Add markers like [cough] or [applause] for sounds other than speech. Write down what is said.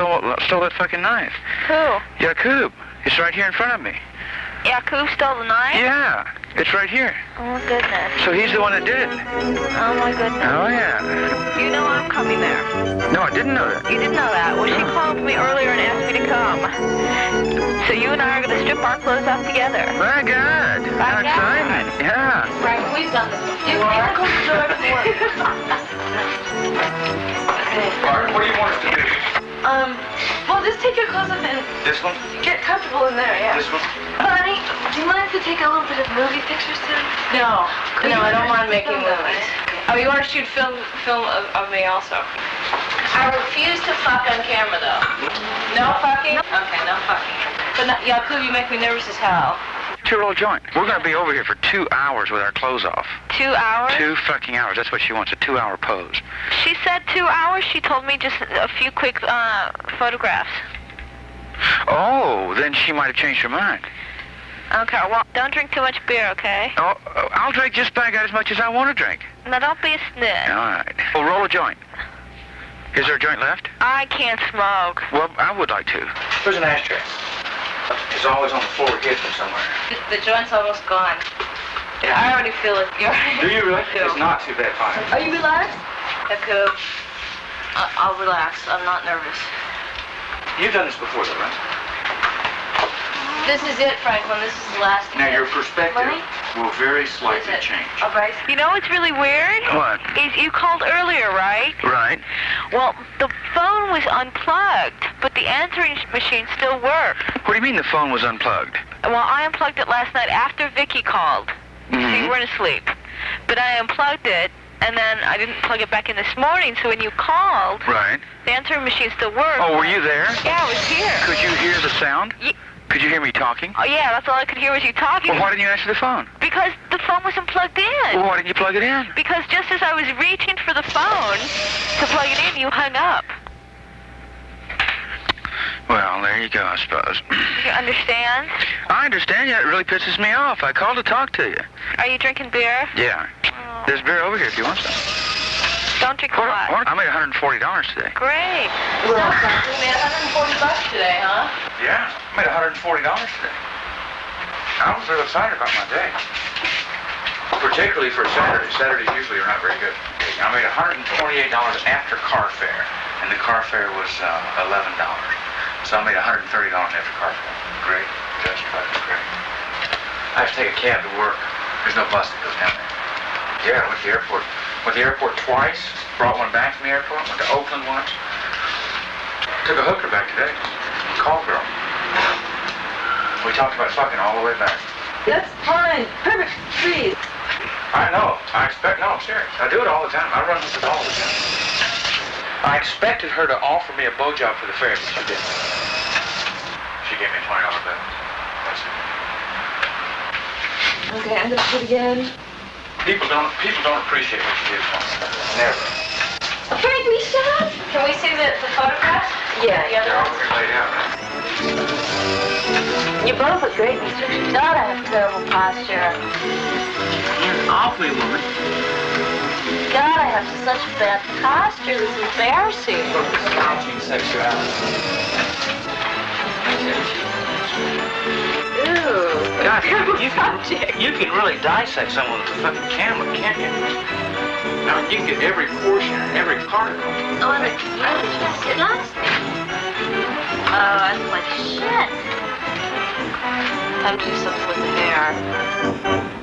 stole stole that fucking knife. Who? Yakub. It's right here in front of me. Yakub stole the knife? Yeah, it's right here. Oh, goodness. So he's the one that did it. Oh, my goodness. Oh yeah. You know I'm coming there. No, I didn't know that. You didn't know that. Well, she called me earlier and asked me to come. So you and I are going to strip our clothes off together. My God. How My God. exciting. Yeah. Right, we've done this before. You can close the. [laughs] All right, what do you want us to do? Um, well, just take your clothes off and This one? get comfortable in there, yeah. This one? Honey, do you mind if we take a little bit of movie pictures too? No, no, I don't mind making movies. those. Oh, you want to shoot film, film of, of me also? I refuse to fuck on camera, though. No fucking? Okay, no fucking. But not, Yakub, you make me nervous as hell. Two-roll joint. We're going to be over here for two hours with our clothes off. Two hours? Two fucking hours. That's what she wants, a two-hour pose. She said two hours. She told me just a few quick uh, photographs. Oh, then she might have changed her mind. Okay, well, don't drink too much beer, okay? Oh, oh, I'll drink just about as much as I want to drink. Now, don't be a snitch. All right. Well, roll a joint. Is there a joint left? I can't smoke. Well, I would like to. There's an ashtray. It's always on the floor hidden somewhere. The joint's almost gone. Yeah. I already feel it. You're Do you really? Yeah. It's not too bad, fine. Are you relaxed? I- I'll relax. I'm not nervous. You've done this before, though, right? This is it, Franklin. This is the last. Now, your perspective Right? will very slightly change. All right. You know what's really weird? What? Is you called earlier, right? Right. Well, the phone was unplugged, but the answering machine still worked. What do you mean the phone was unplugged? Well, I unplugged it last night after Vicky called. So you Mhm. weren't asleep. But I unplugged it, and then I didn't plug it back in this morning, so when you called, Right. the answering machine still worked. Oh, were you there? Yeah, I was here. Could you hear the sound? Ye- Could you hear me talking? Oh, yeah, that's all I could hear was you talking. Well, why didn't you answer the phone? Because the phone wasn't plugged in. Well, why didn't you plug it in? Because just as I was reaching for the phone to plug it in, you hung up. Well, there you go, I suppose. You understand? I understand. Yeah, it really pisses me off. I called to talk to you. Are you drinking beer? Yeah. Oh, There's beer over here if you want some. Don't drink a What, lot. I made $140 today. Great. So, Franklin, we made 140 bucks today, huh? Yeah, I made $140 today. I was real excited about my day. Particularly for Saturday. Saturdays usually are not very good. I made $128 after car fare, and the car fare was uh, $11. So I made $130 after car fare. Great. Just fucking great. I have to take a cab to work. There's no bus that goes down there. Yeah, I went to the airport. Went to the airport twice. Brought one back from the airport. Went to Oakland once. Took a hooker back today. Call girl. We talked about fucking all the way back. That's fine. Perfect. Please. I know. I expect. No, I'm serious. I do it all the time. I run with it all the time. I expected her to offer me a blowjob for the fare, but she didn't. She gave me a twenty dollar bill. That's it. Okay, I'm gonna do it again. People don't. People don't appreciate what you do for them. Never. Frankly, shut up. Can we see the, the photographs? Yeah. The other They're ones? here laid out, right? You both look great, Mr. God, I have terrible posture. You're an awfully, woman. God, I have such bad posture. This is embarrassing. Slouching sexuality. Ew. God, you, you, can, you can really dissect someone with a fucking camera, can't you? Now, you can get every portion, every particle. Oh, and it's really just it nice. Oh, that's like shit. Time to do something with the hair.